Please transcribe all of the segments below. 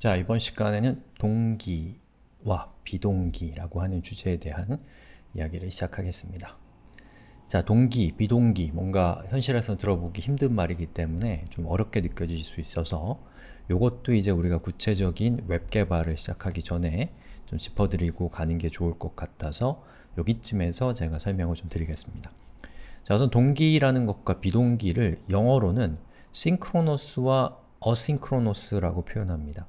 자, 이번 시간에는 동기와 비동기라고 하는 주제에 대한 이야기를 시작하겠습니다. 자, 동기, 비동기, 뭔가 현실에서 들어보기 힘든 말이기 때문에 좀 어렵게 느껴질 수 있어서 이것도 이제 우리가 구체적인 웹 개발을 시작하기 전에 좀 짚어드리고 가는 게 좋을 것 같아서 여기쯤에서 제가 설명을 좀 드리겠습니다. 자, 우선 동기라는 것과 비동기를 영어로는 synchronous와 asynchronous라고 표현합니다.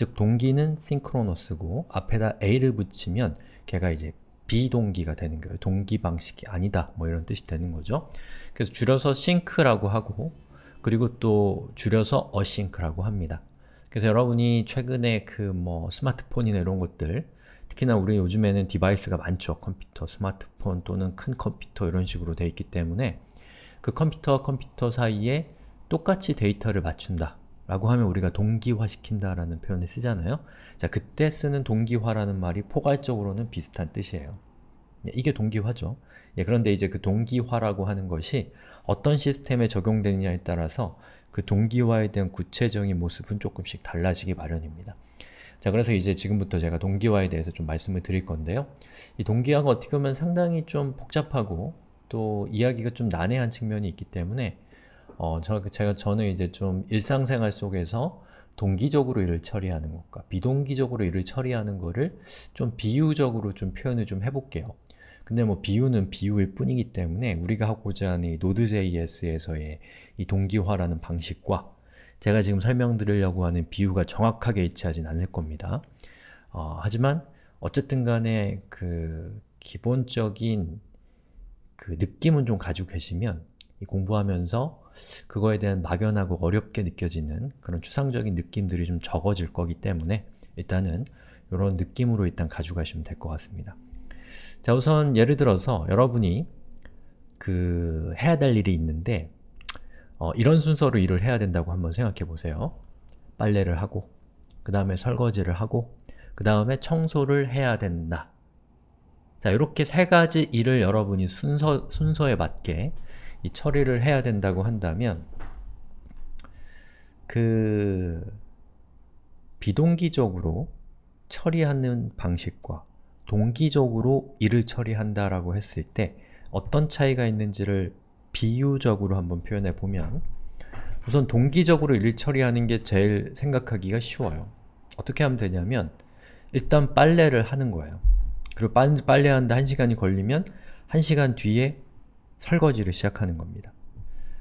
즉, 동기는 synchronous고 앞에다 a를 붙이면 걔가 이제 비동기가 되는 거예요. 동기 방식이 아니다 뭐 이런 뜻이 되는 거죠. 그래서 줄여서 sync라고 하고 그리고 또 줄여서 async라고 합니다. 그래서 여러분이 최근에 그 뭐 스마트폰이나 이런 것들 특히나 우리 요즘에는 디바이스가 많죠. 컴퓨터, 스마트폰 또는 큰 컴퓨터 이런 식으로 돼 있기 때문에 그 컴퓨터와 컴퓨터 사이에 똑같이 데이터를 맞춘다 라고 하면 우리가 동기화시킨다 라는 표현을 쓰잖아요. 자, 그때 쓰는 동기화라는 말이 포괄적으로는 비슷한 뜻이에요. 예, 이게 동기화죠. 예, 그런데 이제 그 동기화라고 하는 것이 어떤 시스템에 적용되느냐에 따라서 그 동기화에 대한 구체적인 모습은 조금씩 달라지기 마련입니다. 자, 그래서 이제 지금부터 제가 동기화에 대해서 좀 말씀을 드릴 건데요. 이 동기화가 어떻게 보면 상당히 좀 복잡하고 또 이야기가 좀 난해한 측면이 있기 때문에 어, 저, 제가 저는 이제 좀 일상생활 속에서 동기적으로 일을 처리하는 것과 비동기적으로 일을 처리하는 것을 좀 비유적으로 좀 표현을 좀 해볼게요. 근데 뭐 비유는 비유일 뿐이기 때문에 우리가 하고자 하는 이 Node.js에서의 이 동기화라는 방식과 제가 지금 설명드리려고 하는 비유가 정확하게 일치하진 않을 겁니다. 어, 하지만 어쨌든 간에 그 기본적인 그 느낌은 좀 가지고 계시면 공부하면서 그거에 대한 막연하고 어렵게 느껴지는 그런 추상적인 느낌들이 좀 적어질 거기 때문에 일단은 이런 느낌으로 일단 가져가시면 될 것 같습니다. 자 우선 예를 들어서 여러분이 그 해야 될 일이 있는데 어, 이런 순서로 일을 해야 된다고 한번 생각해 보세요. 빨래를 하고 그 다음에 설거지를 하고 그 다음에 청소를 해야 된다. 자 이렇게 세 가지 일을 여러분이 순서, 순서에 맞게 이 처리를 해야 된다고 한다면 그 비동기적으로 처리하는 방식과 동기적으로 일을 처리한다라고 했을 때 어떤 차이가 있는지를 비유적으로 한번 표현해 보면 우선 동기적으로 일을 처리하는 게 제일 생각하기가 쉬워요. 어떻게 하면 되냐면 일단 빨래를 하는 거예요. 그리고 빨래하는데 1시간이 걸리면 1시간 뒤에 설거지를 시작하는 겁니다.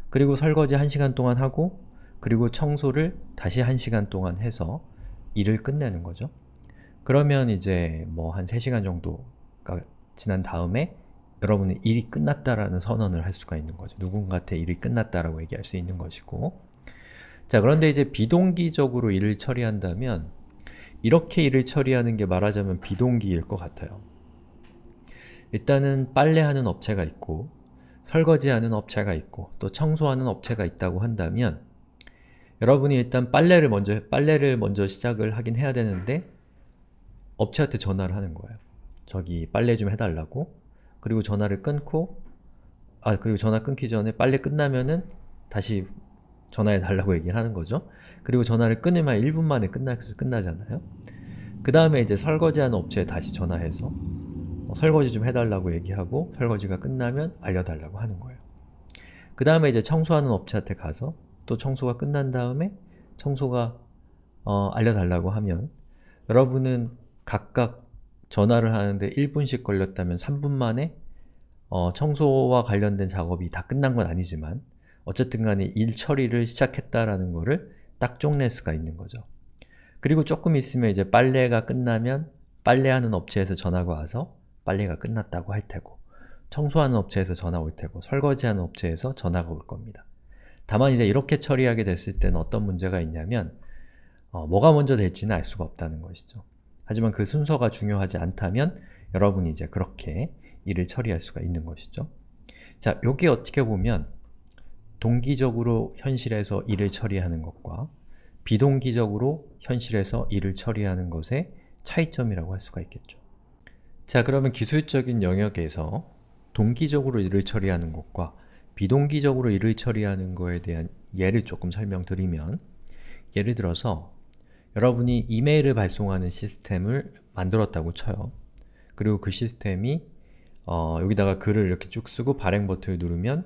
그리고 설거지 1시간 동안 하고 그리고 청소를 다시 1시간 동안 해서 일을 끝내는 거죠. 그러면 이제 뭐 한 3시간 정도가 지난 다음에 여러분의 일이 끝났다라는 선언을 할 수가 있는 거죠. 누군가한테 일이 끝났다라고 얘기할 수 있는 것이고 자 그런데 이제 비동기적으로 일을 처리한다면 이렇게 일을 처리하는 게 말하자면 비동기일 것 같아요. 일단은 빨래하는 업체가 있고 설거지하는 업체가 있고 또 청소하는 업체가 있다고 한다면 여러분이 일단 빨래를 먼저 빨래를 먼저 시작을 하긴 해야 되는데 업체한테 전화를 하는 거예요. 저기 빨래 좀 해달라고 그리고 전화를 끊고 아 그리고 전화 끊기 전에 빨래 끝나면은 다시 전화해 달라고 얘기를 하는 거죠. 그리고 전화를 끊으면 1분 만에 끝나, 끝나잖아요. 그 다음에 이제 설거지하는 업체에 다시 전화해서 어, 설거지 좀 해달라고 얘기하고 설거지가 끝나면 알려달라고 하는 거예요. 그 다음에 이제 청소하는 업체한테 가서 또 청소가 끝난 다음에 청소가 어, 알려달라고 하면 여러분은 각각 전화를 하는데 1분씩 걸렸다면 3분 만에 어, 청소와 관련된 작업이 다 끝난 건 아니지만 어쨌든 간에 일 처리를 시작했다라는 거를 딱 쪽낼 수가 있는 거죠. 그리고 조금 있으면 이제 빨래가 끝나면 빨래하는 업체에서 전화가 와서 빨래가 끝났다고 할 테고 청소하는 업체에서 전화 올 테고 설거지하는 업체에서 전화가 올 겁니다. 다만 이제 이렇게 처리하게 됐을 때는 어떤 문제가 있냐면 어, 뭐가 먼저 될지는 알 수가 없다는 것이죠. 하지만 그 순서가 중요하지 않다면 여러분이 이제 그렇게 일을 처리할 수가 있는 것이죠. 자, 요게 어떻게 보면 동기적으로 현실에서 일을 처리하는 것과 비동기적으로 현실에서 일을 처리하는 것의 차이점이라고 할 수가 있겠죠. 자 그러면 기술적인 영역에서 동기적으로 일을 처리하는 것과 비동기적으로 일을 처리하는 것에 대한 예를 조금 설명드리면 예를 들어서 여러분이 이메일을 발송하는 시스템을 만들었다고 쳐요. 그리고 그 시스템이 어, 여기다가 글을 이렇게 쭉 쓰고 발행 버튼을 누르면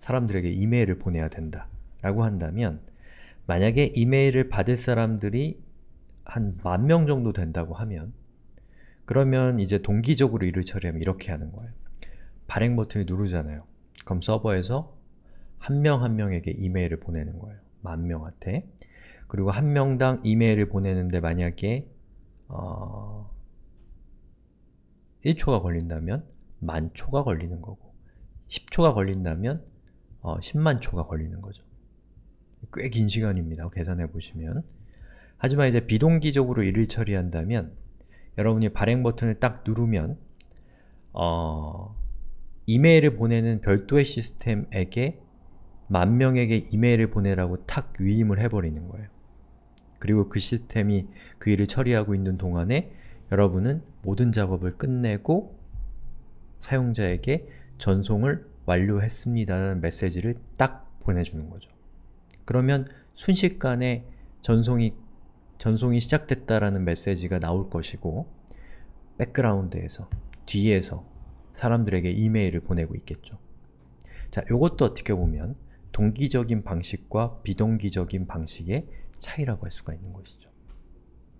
사람들에게 이메일을 보내야 된다 라고 한다면 만약에 이메일을 받을 사람들이 한 만 명 정도 된다고 하면 그러면 이제 동기적으로 일을 처리하면 이렇게 하는 거예요. 발행 버튼을 누르잖아요. 그럼 서버에서 한명한 명에게 이메일을 보내는 거예요. 만 명한테. 그리고 한 명당 이메일을 보내는데 만약에 어... 1초가 걸린다면 만 초가 걸리는 거고 10초가 걸린다면 어, 10만 초가 걸리는 거죠. 꽤 긴 시간입니다. 계산해 보시면 하지만 이제 비동기적으로 일을 처리한다면 여러분이 발행 버튼을 딱 누르면 어, 이메일을 보내는 별도의 시스템에게 만 명에게 이메일을 보내라고 탁 위임을 해버리는 거예요. 그리고 그 시스템이 그 일을 처리하고 있는 동안에 여러분은 모든 작업을 끝내고 사용자에게 전송을 완료했습니다라는 메시지를 딱 보내주는 거죠. 그러면 순식간에 전송이, 전송이 시작됐다라는 메시지가 나올 것이고 백그라운드에서, 뒤에서 사람들에게 이메일을 보내고 있겠죠. 자, 요것도 어떻게 보면 동기적인 방식과 비동기적인 방식의 차이라고 할 수가 있는 것이죠.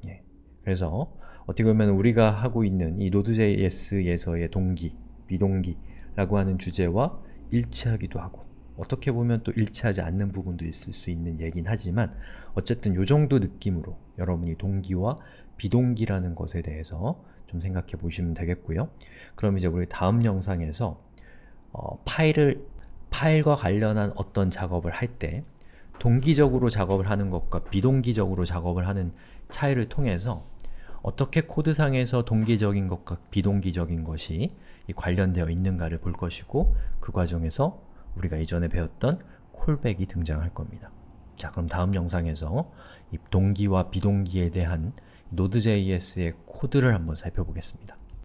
예. 그래서 어떻게 보면 우리가 하고 있는 이 Node.js에서의 동기, 비동기라고 하는 주제와 일치하기도 하고 어떻게 보면 또 일치하지 않는 부분도 있을 수 있는 얘긴 하지만 어쨌든 요 정도 느낌으로 여러분이 동기와 비동기라는 것에 대해서 좀 생각해 보시면 되겠고요. 그럼 이제 우리 다음 영상에서 어, 파일을 파일과 관련한 어떤 작업을 할 때 동기적으로 작업을 하는 것과 비동기적으로 작업을 하는 차이를 통해서 어떻게 코드상에서 동기적인 것과 비동기적인 것이 관련되어 있는가를 볼 것이고 그 과정에서 우리가 이전에 배웠던 콜백이 등장할 겁니다. 자 그럼 다음 영상에서 이 동기와 비동기에 대한 Node.js의 코드를 한번 살펴보겠습니다.